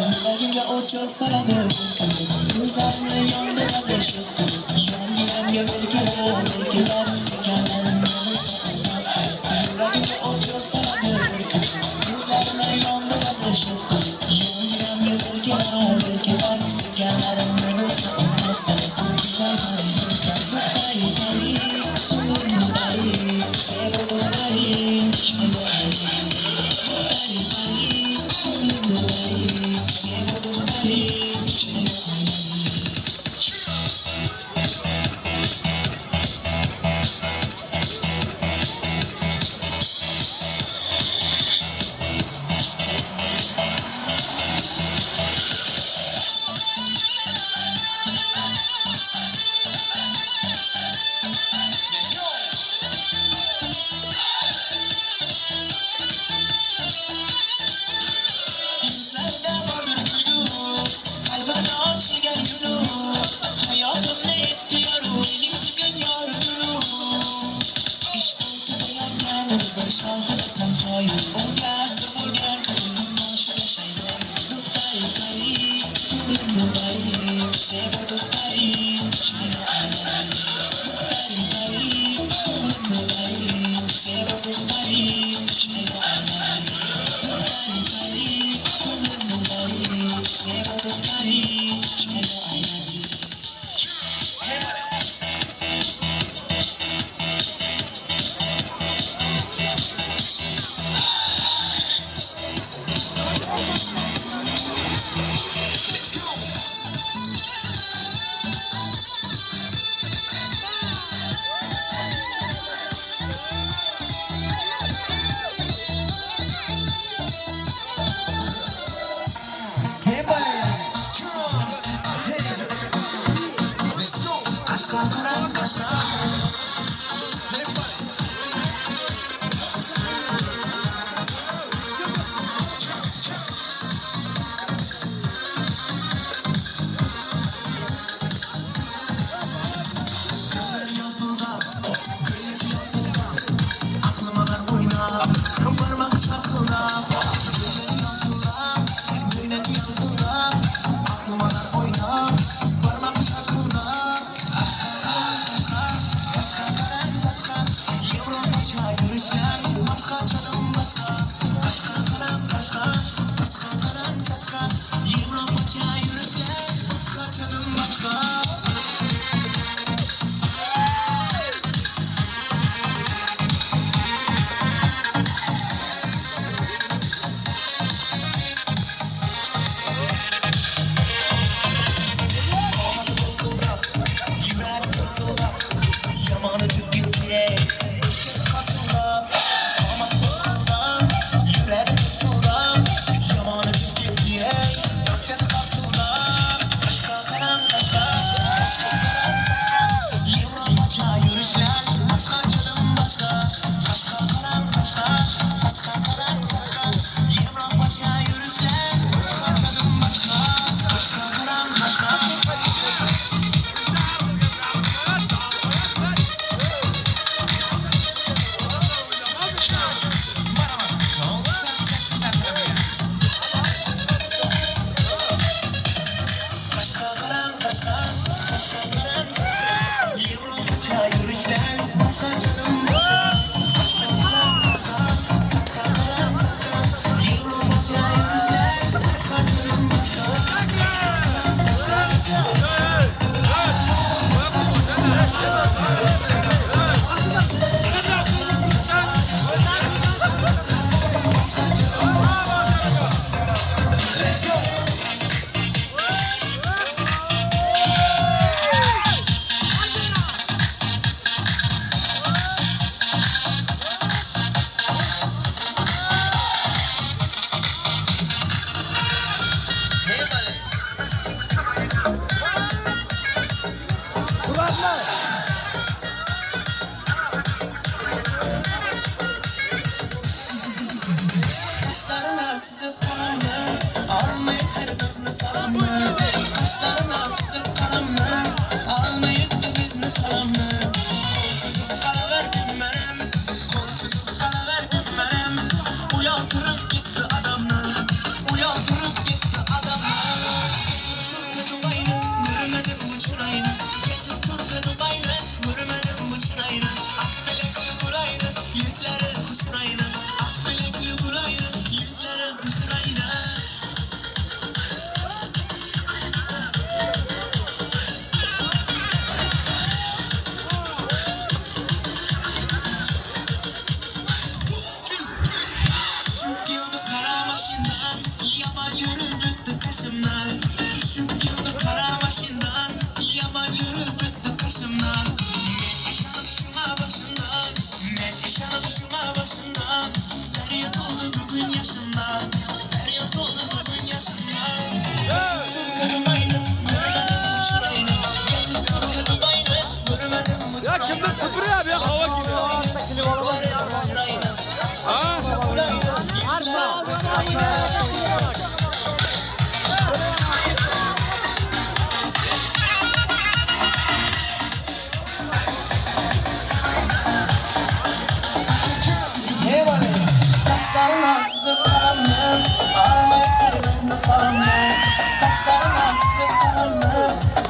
Yanlarında otursana böyle Kızlarla yandıra boşu Ben giden gömülü Thank you.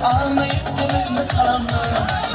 Almayıp da biz mi sandık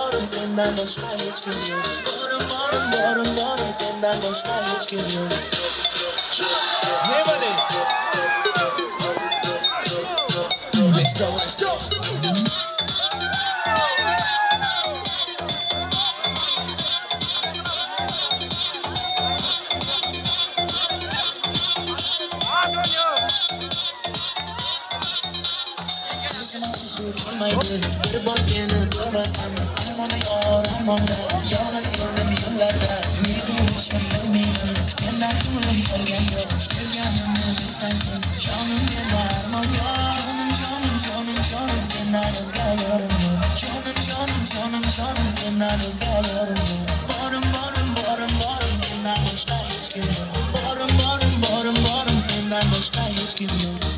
varım senden başka hiç kim yok. Varım varım başka hiç kim yok Varım varım varım varım Senden başka hiç kim yok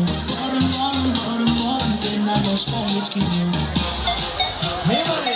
Morgen, morgen, morgen, morgen sind da noch Sternlichtkinder. Hey,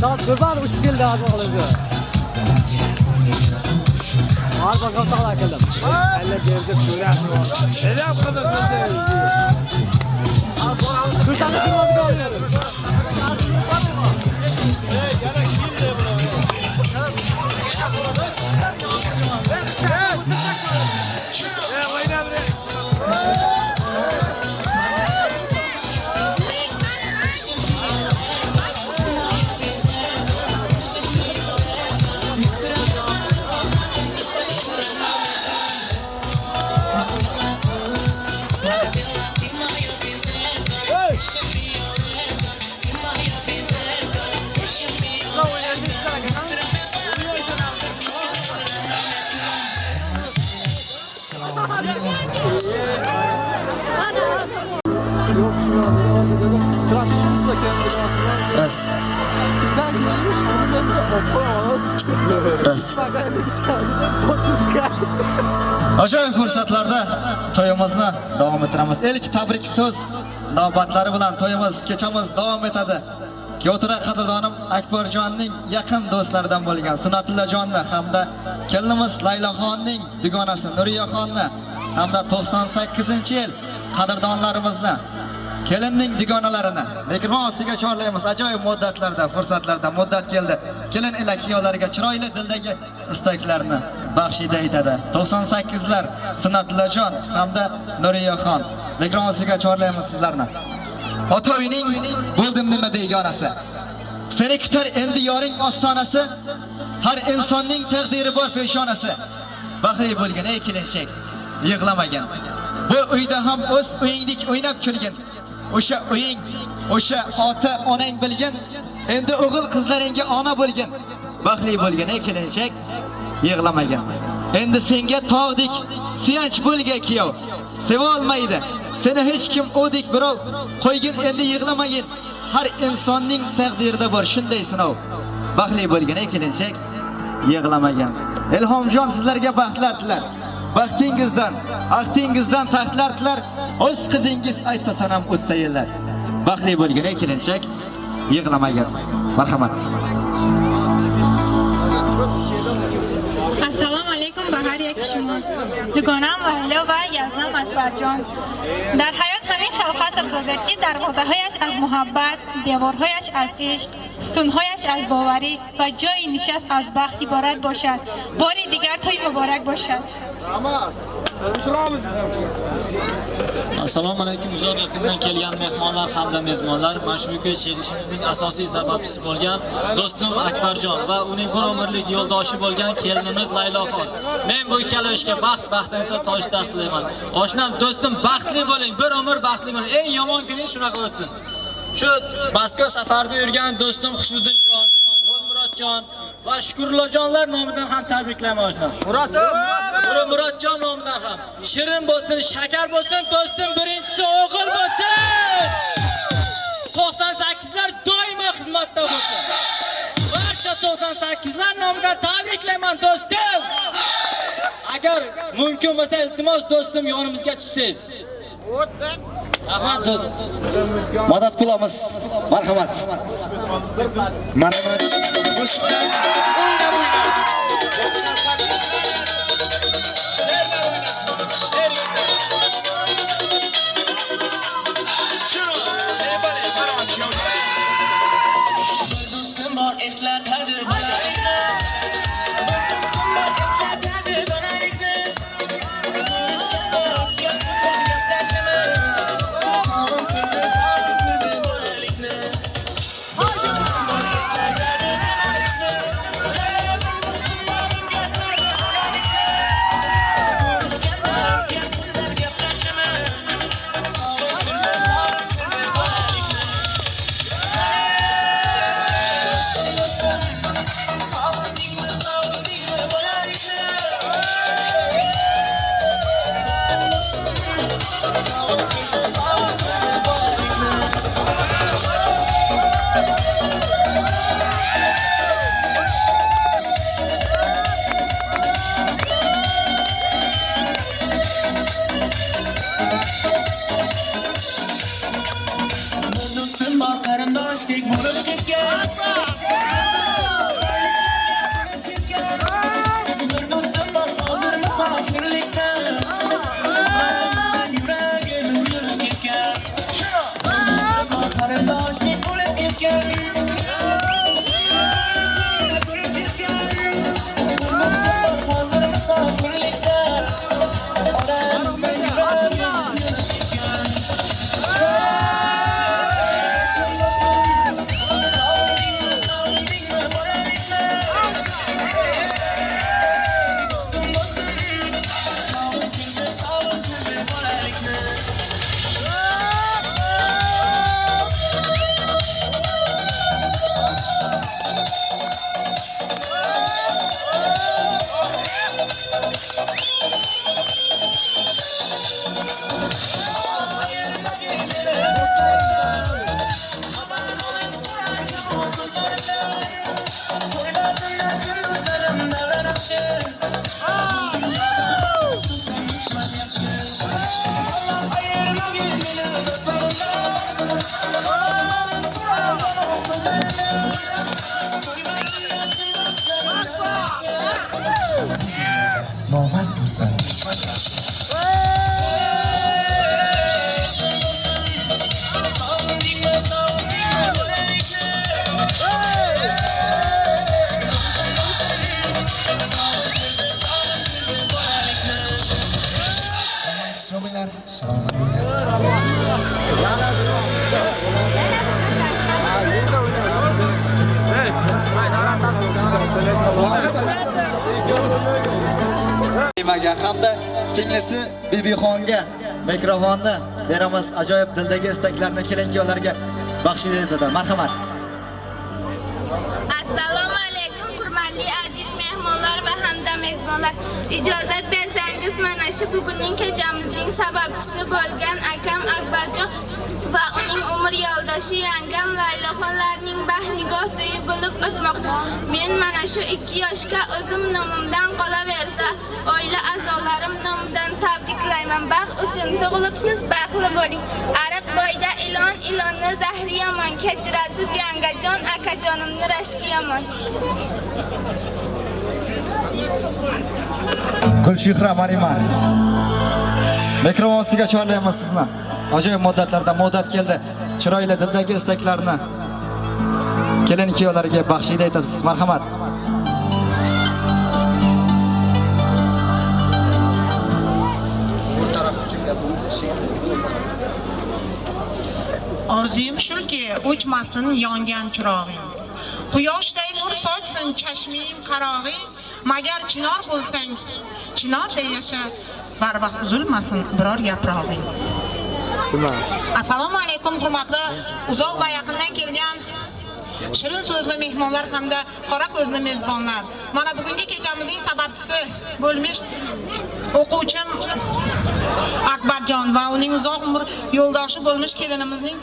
Tamam kurban uç geldi abi oğlumca. Var bakalım sağlar geldim. Elle geldi kurban. Ne yapmadın sen de? Kırmazı kalmıyor. E, Раз. Раз. Ajoyib fursatlarda to'yimizni davom ettiramiz. Ilk tabrik so'z navbatlari bilan to'yimiz, kechamiz davom etadi. Kyotura qadrdonim Akbarjonning yaqin do'stlaridan bo'lgan Sunatullajonni hamda kelinimiz Layloxonning dugonasi Nuriyaxonni hamda 98-yil qadrdonlarimizni kelinning dugonalarini mikrofon ostiga chorlaymiz. Ajoyib muddatlarda fursatlarda muddat keldi. Kelin ila kuyovlariga chiroyli dildagi istaklarni baxshida aytadi. 98lar Sunnatullajon hamda Nuriyaxon mikrofon ostiga chorlaymiz sizlarni. Ota uyning bo'ldim nima begonasi seni kutar endi yoring ostonasi har insonning taqdiri bor peshonasi. Baxtli bo'lgin ey kelinchak yig'lamagin bu uyda ham o'z uyingdek o'ynab kulgin. O'sha uying o'sha ota onang bilgin endi o'g'il qizlaringga ona bo'lgin. Baxtli bo'lgin ey kelinchak yig'lamagin endi senga tog'dek suyanch bo'lgan kuyov sevolmaydi. Seni hech kim o'dek birov. Qo'ygin endi yig'lamagin. Har insonning taqdirida bor shunday sinov. Baxtli bo'lgin ey kelinchak ilhomjon sizlarga baxtlar tilar baxtingizdan axtingizdan taxtlar tilar o'z qizingiz aytsa sanam o'tsa yillar. Baxtli bo'lgin ey kelinchak yig'lamagin marhamat. Alaykum ba har یک شما دوگانم وحلا و یزدان اکبرجان در حیات همین شوق است افزاده که دروازه‌هایش از محبت دیوارهایش از عشق ستونهایش از باوری و جای نشست از بخت عبارت باشد. باری دیگر توی مبارک باشد. Assalomu alaykum uzoq yaqindan kelgan mehmonlar hamda mezbonlar mana shu bugungi kelishimizning asosiy sababchisi bo'lgan do'stim akbarjon va uning bir umrlik yo'ldoshi bo'lgan kelinimiz layloxon men bu ikkala ishga baxt baxtinsa toj taxt tilayman oshnam do'stim baxtli bo'ling bir umr baxtli bo'ling. Eng yomon kuningiz shunaqa o'tsin shu Moskva safarda yurgan do'stim Xusnuddinjon Ro'zmurodjon va Shukurullojonlar nomidan ham tabriklayman oshnam Murod Murodjon nomidan ham shirin bo'lsin, shakar bo'lsin, do'stim birinchisi o'g'il bo'lsin. 98lar doimo xizmatda bo'lsin. Barcha 98lar nomidan tabriklayman do'stim. Agar mumkin bo'lsa iltimos do'stim yonimizga tushsangiz. Rahmat do'stim. madad qilamiz marhamat Marhamat. Qo'shiqlar o'ynab o'ynab. Ajoyib dildagi istaklarni kelin-kuyovlarga baxsh etadi. Marhamat. assalomu alaykum hurmatli aziz mehmonlar va hamda mezbonlar ijozat bersangiz mana shu bugunning kechamizning sababchisi bo'lgan akam akbarjon va uning umr yo'ldoshi yangam laylaxonlarning bahnigoh to'yi bo'lib o'tmoqda men mana shu ikki yoshga o'zim nomimdan qolaversa oila a'zolarim nomidan tabriklayman baxt uchun tug'ilibsiz baxtli bo'ling ariq boyda ilon ilonni zahri yomon kechirasiz yangajon akajonimni rashki yomon gulchehra Mariman. Mikrofon ostiga chorlaymiz sizni. Ajoyib muddatlarda muddat keldi. Chiroyli dildagi istaklarni kelin kuyovlarga baxshida etasiz. Marhamat. Orzuyim shuki, o'chmasin yongan chirog'ing. Quyoshday nur sochsin chashming qarog'ing, magar chinor bo'lsang, chinorday yasha, barvaqt uzilmasin biror yaprog'ing. Assalomu alaykum hurmatli uzoq va yaqindan kelgan shirin so'zli mehmonlar hamda qora ko'zli mezbonlar. Mana bugungi kechamizning sababchisi bo'lmish o'quvchim Akbarjon va uning uzoq umr yo'ldoshi bo'lmish kelinimizning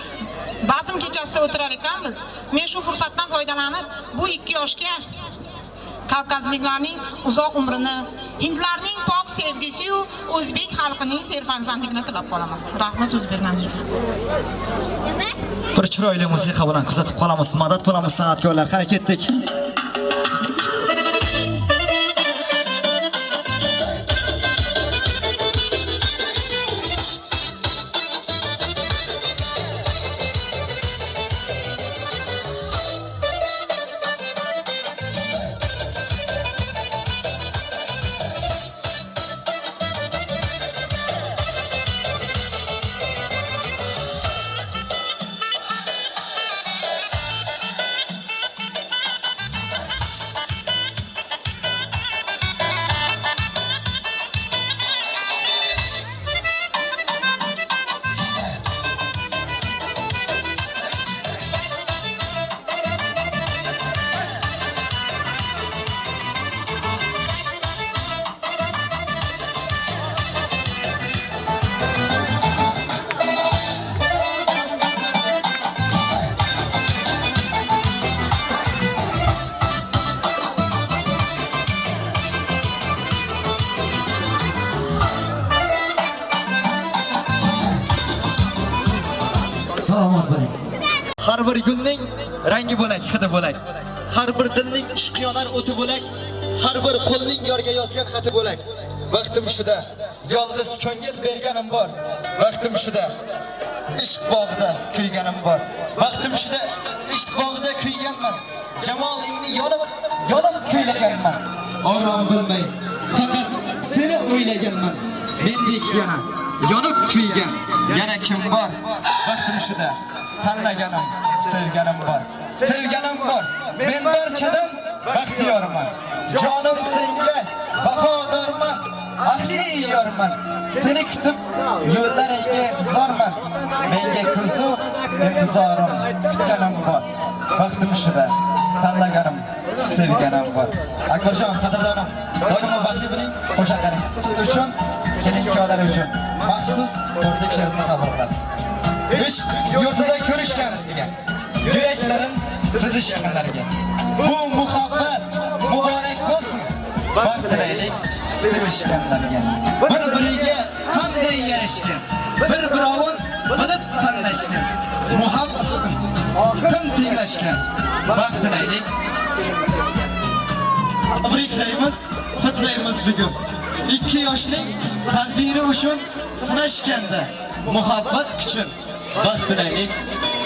bazm kechasida o'tirar ekanmiz. Men shu fursatdan foydalanib bu ikki yoshga Kavkazliklarning uzoq umrini, hindlarning pok sevgisi yu o'zbek xalqining serfarzandligini tilab qolaman. Rahmat so'z berganingiz uchun. Bir chiroyli musiqa bilan kuzatib qolamiz. Madad bo'lamiz san'atkorlar. Qani ketdik. Gulning rangi bo'lak, hidi bo'lak. Har bir dilning ishqiyonar o'ti bo'lak. Har bir qo'lning yorga yozgan xati bo'lak. Vaqtim shuda, yolg'iz ko'ngil berganim bor. Vaqtim shuda, ishq bog'ida kuyganim bor. Vaqtim shuda, ishq bog'ida kuyganman. Jamolingni yonib, yonib kuylaganman. Orom bilmay, faqat seni o'ylaganman. Mendek yana yonib kuygan yana kim bor? Vaqtim shuda, tanlaganim, sevganim bor. Sevganim bor. Men barchadan baxtiyorman. Jonim senga vafodorman. Ahli yorman. Seni kutib yo'llaringga intizorman. Menga kulsu intizorim, kutganim bor. baxtim shuda, tanlaganim, sevganim bor. Akbarjon qadrdonim, doimo baxtli bo'ling, qo'sha qarang Siz uchun, kelin-kuyovlar uchun maxsus to'rtta she'rni qabul qilasiz. Ish yurtida degan. yuraklarim sizishganlarga. Bu muhabbat muborak bo'lsin. Baxt tilaylik sevishganlarga. Bir-biriga qanday yarashgan, bir-birovin bilib tanlashgan. Muhabbat qim tenglashgan. Baxt tilaylik Tabriklaymiz, qutlaymiz bugun. Ikki yoshlik taqdiri uchun sinashganda muhabbat kuchun baxt tilaylik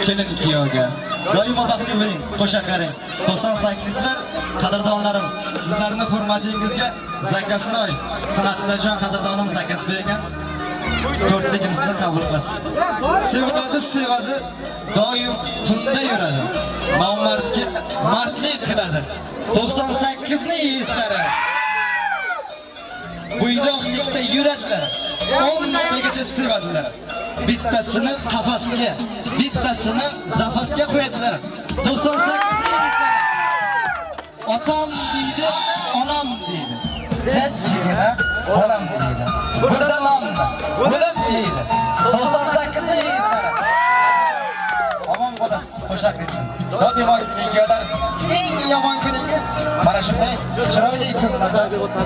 kelin kuyovga. Doimo baxtli bo'ling, qo'sha qaring. 98lar qadrdonlarim, sizlarning hurmatingizga zakasinoy san'atidajon qadrdonim zakas bergan. to'rtligimizni qabul qilsin. Sevadi, sevadi, doim tunda yuradi. Nomardga mardlik qiladi. 98 ni yigitlari. Buydoqlikda yuradilar. 10 tagacha sevadilar. Bittasini qafasga, bittasini zafasga qo'yadilar. 98 ni yigitlari. Otam deydi, onam deydi. Jajjigina onam deydi. Burada nomni, bilim deydi. 98 ni yigitlari. Omon bo'lasiz, qo'shaq etsin. Doimo videolar eng yomon kuningiz mana shunday chiroyli kunlarda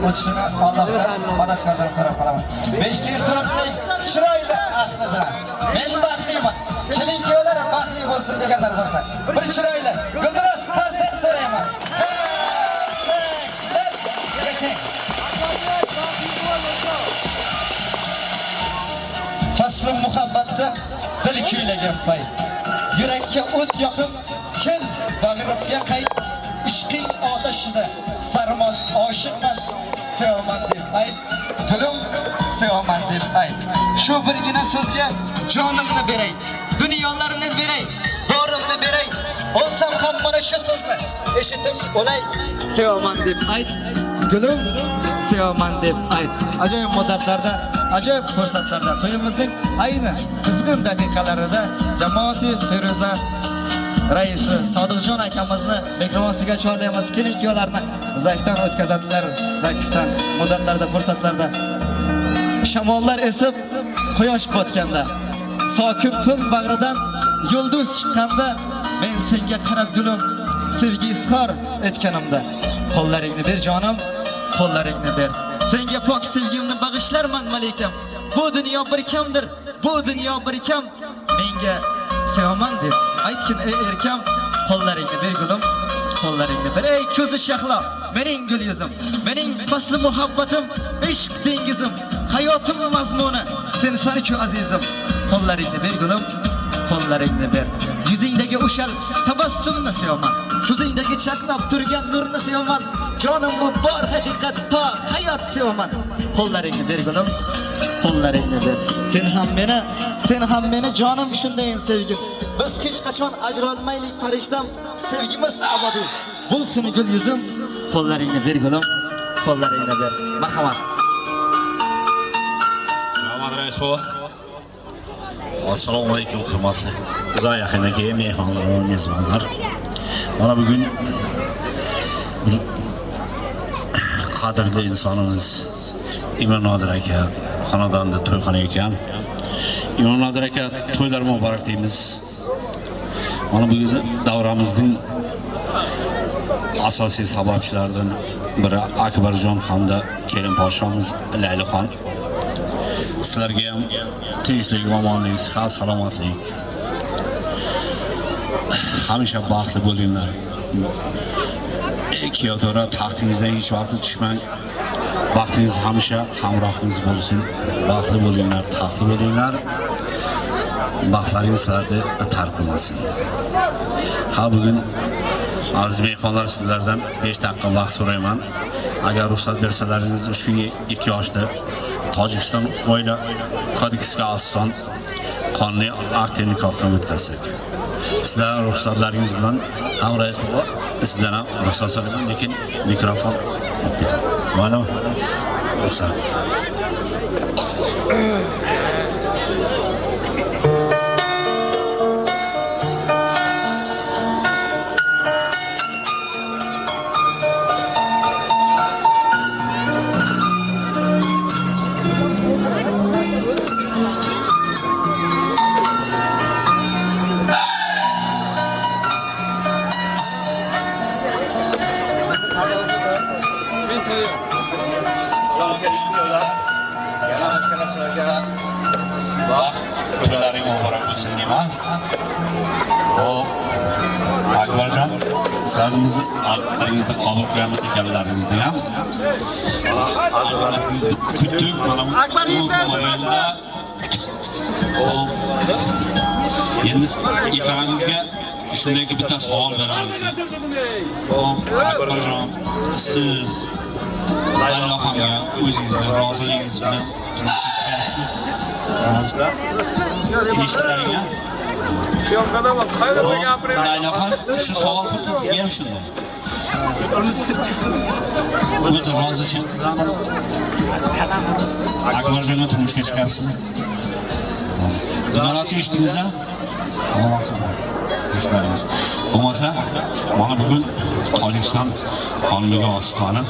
o'tishini Allohdan madadkordan so'rab qolaman. Beshga ertalablik chiroyli men baxtliman. Kelinkiyolar baxtli bo'lsin deganlar bo'lsa, bir chiroyli guldiroz tarzdan so'rayman. Yashang. Fasli muhabbatda dil kuylagan pay. Yurakka o't yoqib, kel bag'rimga qayt. Ishqing otashida sarmos oshiqman, sevaman deb ayt. Gulim sevaman deb ayt. Shu birgina so'zga jonimni beray, dunyolarni beray, borimni beray. Olsam ham mana shu so'zni eshitib o'lay, sevaman deb ayt. Gulim sevaman deb ayt. Ajoyib muddatlarda, ajoyib fursatlarda to'yimizning ayni qizg'in daqiqalarida jamoati Feruza raisi Sodiqjon akamizni mikrofoniga chorlaymiz. Keling kuyovlarni zakdan o'tkazadilar. zakisdan muddatlarda, fursatlarda shamollar esib, quyosh botganda, sokin tun bag'ridan yulduz chiqqanda men senga qarab gulim sevgi izhor etganimda. Qo'llaringni ber jonim qo'llaringni ber. Senga pok sevgimni bag'ishlarman malikam bu dunyo bir kamdir bu dunyo bir kam. Menga sevaman deb aytgin ey erkam. Qo'llaringni ber gulim qo'llaringni bir ey ko'zi shahlo mening gul yuzim mening fasli muhabbatim ishq dengizim hayotim mazmuni. Sen azizim qo'llaringni ber gulim qo'llaringni ber yuzingdagi o'shal tabassumni sevaman. Ko'zingdagi chaqnab turgan nurni sevaman. Jonim bu bor haqiqat to hayot sevaman. Qo'llaringni ber gulim qo'llaringni ber sen ham meni sen ham meni jonim shundayin sevgim. Biz hech qachon ajralmaylik farishtam. Sevgimiz abadiy bo'lsin gul yuzim. Qo'llaringni ber gulim qo'llaringni ber. Marhamat. Rahmat rais bova. Assalomu alaykum hurmatli. Uzoq yaqindagi mehmonlar va mezbonlar. Mana bugun bir qadrli insonimiz Imron Nozir aka xonadonda to'yxona ekan. Imron Nozir aka to'ylar muborak deymiz. Mana bu davramizning asosiy sababchilaridan biri Akbarjon hamda kelin podshomiz Laylixon. sizlarga ham tinchlik omonlik sihat salomatlik hamisha baxtli bo'linglar kiyotora taxtingizdan hech vaqt tushmang baxtingiz hamisha hamrohingiz bo'lsin baxtli bo'linglar taxtli bo'linglar baxtlaringiz sizlarni tark qilmasin ha bugun aziz mehmonlar sizlardan 5 daqiqa vaqt so'rayman agar ruxsat bersalaringiz shu ikki yoshda Tojikiston oila kodeksiga asosan qonuniy aktiv nikohdan o'tkazsak. Sizlar ruxsatlaringiz bilan ham rais bova sizdan ham ruxsat so'rayman lekin mikrofon olib ketadi. Mana ruxsat. To'ylaring muborak bo'lsin deyman. Hop. Akbarjon, sizlarimizni artlaringizni qabul qilamiz ekanlaringizni ham. Artlaringizni kutdik mana bu o'yinda. Hop. Endi ekraningizga shundayki bitta savol beraman. Hop, Akbarjon, siz Layloxonga o'zingizni roziligingiz bilan turmushga chiqaysizmi? Eshitlaringga. Syomkada bor. Qayerda gapiring? Laylaxon, shu savol xuddi sizga ham shunday. O'zi rozichi. Akbarjonga turmushga chiqyapsizmi? Dugonasi eshitdingizmi? Bo'lmasa, mana bugun Tojikiston xonligi osaslanib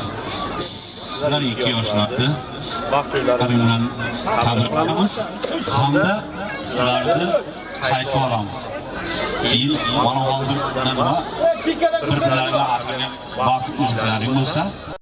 sizlar ikki yoshlarda Karim bilan tabriklaymiz hamda sizlarni qaytib olamiz. Keyin mana hozir nima bir-birlariga aqlga vaqt uzatlaring bo'lsa